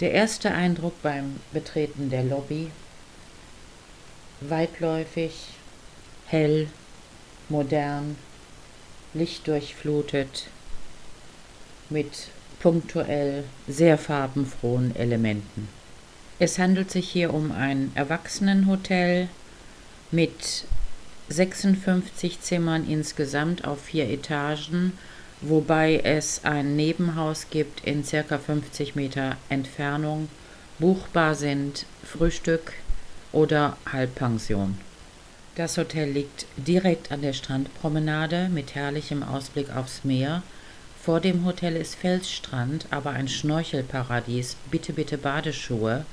Der erste Eindruck beim Betreten der Lobby, weitläufig, hell, modern, lichtdurchflutet, mit punktuell sehr farbenfrohen Elementen. Es handelt sich hier um ein Erwachsenenhotel mit 56 Zimmern insgesamt auf vier Etagen, wobei es ein Nebenhaus gibt in circa 50 Meter Entfernung. Buchbar sind Frühstück oder Halbpension. Das Hotel liegt direkt an der Strandpromenade mit herrlichem Ausblick aufs Meer. Vor dem Hotel ist Felsstrand, aber ein Schnorchelparadies. Bitte, bitte Badeschuhe.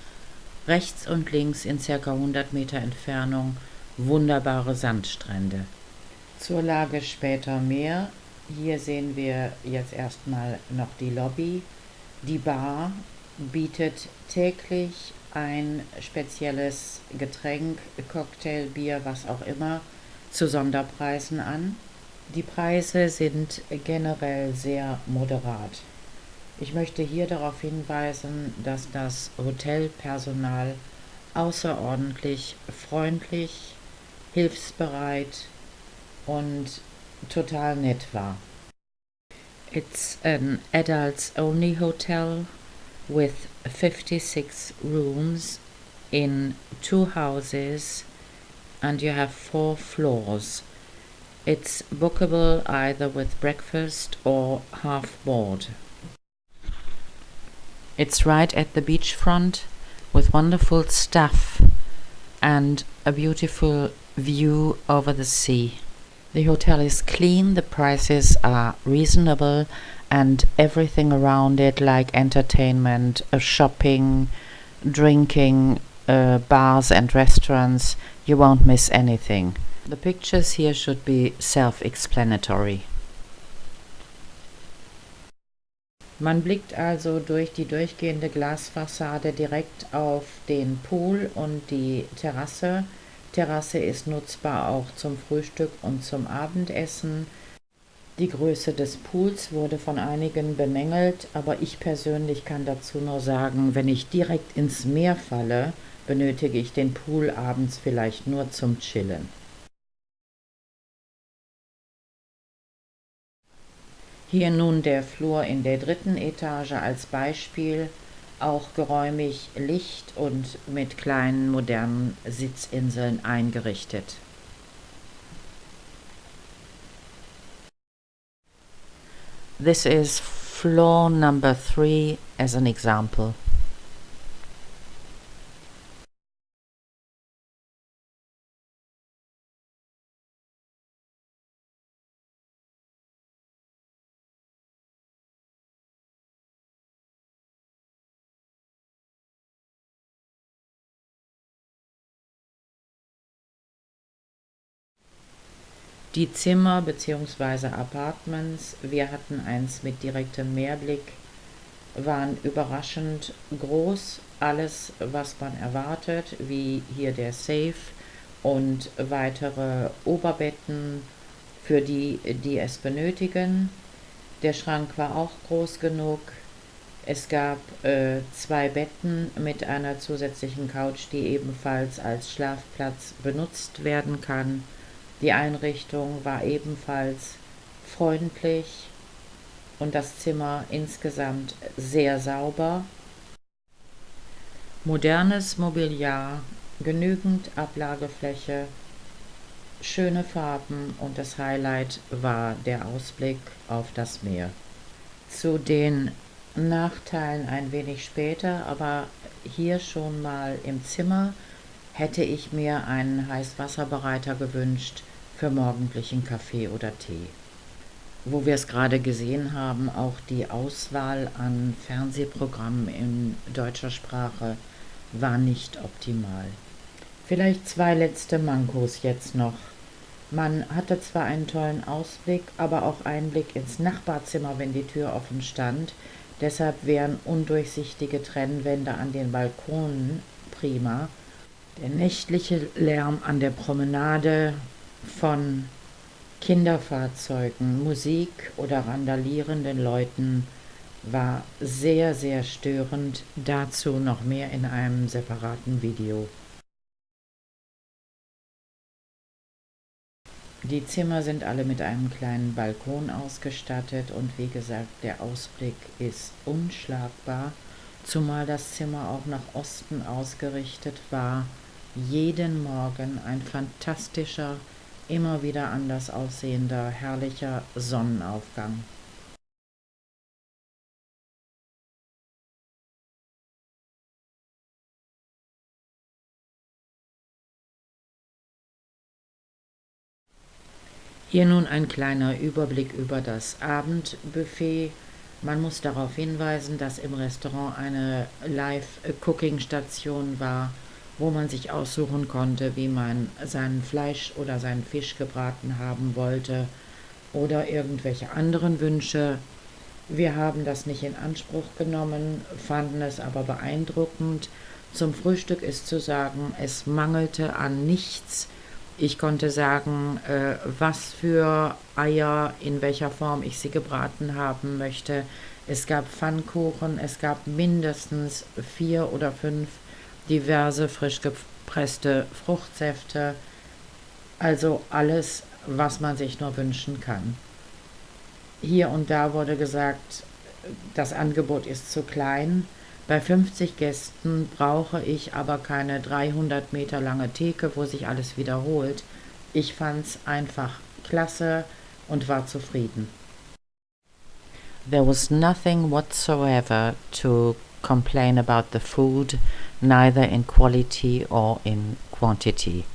Rechts und links in circa 100 Meter Entfernung wunderbare Sandstrände. Zur Lage später mehr. Hier sehen wir jetzt erstmal noch die Lobby. Die Bar bietet täglich ein spezielles Getränk, Cocktail, Bier, was auch immer, zu Sonderpreisen an. Die Preise sind generell sehr moderat. Ich möchte hier darauf hinweisen, dass das Hotelpersonal außerordentlich freundlich, hilfsbereit und total nett war. It's an adults only hotel with 56 rooms in two houses and you have four floors. It's bookable either with breakfast or half board. It's right at the beachfront with wonderful stuff and a beautiful view over the sea. The hotel is clean, the prices are reasonable, and everything around it, like entertainment, uh, shopping, drinking, uh, bars, and restaurants, you won't miss anything. The pictures here should be self explanatory. Man blickt also durch die durchgehende Glasfassade direkt auf den Pool und die Terrasse. Terrasse ist nutzbar auch zum Frühstück und zum Abendessen. Die Größe des Pools wurde von einigen bemängelt, aber ich persönlich kann dazu nur sagen, wenn ich direkt ins Meer falle, benötige ich den Pool abends vielleicht nur zum Chillen. Hier nun der Flur in der dritten Etage als Beispiel, auch geräumig Licht und mit kleinen modernen Sitzinseln eingerichtet. This is floor number three as an example. Die Zimmer bzw. Apartments, wir hatten eins mit direktem Meerblick, waren überraschend groß. Alles, was man erwartet, wie hier der Safe und weitere Oberbetten für die, die es benötigen. Der Schrank war auch groß genug. Es gab äh, zwei Betten mit einer zusätzlichen Couch, die ebenfalls als Schlafplatz benutzt werden kann. Die Einrichtung war ebenfalls freundlich und das Zimmer insgesamt sehr sauber. Modernes Mobiliar, genügend Ablagefläche, schöne Farben und das Highlight war der Ausblick auf das Meer. Zu den Nachteilen ein wenig später, aber hier schon mal im Zimmer hätte ich mir einen Heißwasserbereiter gewünscht, für morgendlichen Kaffee oder Tee. Wo wir es gerade gesehen haben, auch die Auswahl an Fernsehprogrammen in deutscher Sprache war nicht optimal. Vielleicht zwei letzte Mankos jetzt noch. Man hatte zwar einen tollen Ausblick, aber auch Einblick ins Nachbarzimmer, wenn die Tür offen stand. Deshalb wären undurchsichtige Trennwände an den Balkonen prima. Der nächtliche Lärm an der Promenade von Kinderfahrzeugen, Musik oder randalierenden Leuten war sehr, sehr störend. Dazu noch mehr in einem separaten Video. Die Zimmer sind alle mit einem kleinen Balkon ausgestattet und wie gesagt, der Ausblick ist unschlagbar, zumal das Zimmer auch nach Osten ausgerichtet war. Jeden Morgen ein fantastischer, immer wieder anders aussehender, herrlicher Sonnenaufgang. Hier nun ein kleiner Überblick über das Abendbuffet. Man muss darauf hinweisen, dass im Restaurant eine Live-Cooking-Station war, wo man sich aussuchen konnte, wie man sein Fleisch oder seinen Fisch gebraten haben wollte oder irgendwelche anderen Wünsche. Wir haben das nicht in Anspruch genommen, fanden es aber beeindruckend. Zum Frühstück ist zu sagen, es mangelte an nichts. Ich konnte sagen, äh, was für Eier, in welcher Form ich sie gebraten haben möchte. Es gab Pfannkuchen, es gab mindestens vier oder fünf diverse frisch gepresste Fruchtsäfte. Also alles, was man sich nur wünschen kann. Hier und da wurde gesagt, das Angebot ist zu klein. Bei 50 Gästen brauche ich aber keine 300 Meter lange Theke, wo sich alles wiederholt. Ich fand's einfach klasse und war zufrieden. There was nothing whatsoever to complain about the food, neither in quality or in quantity.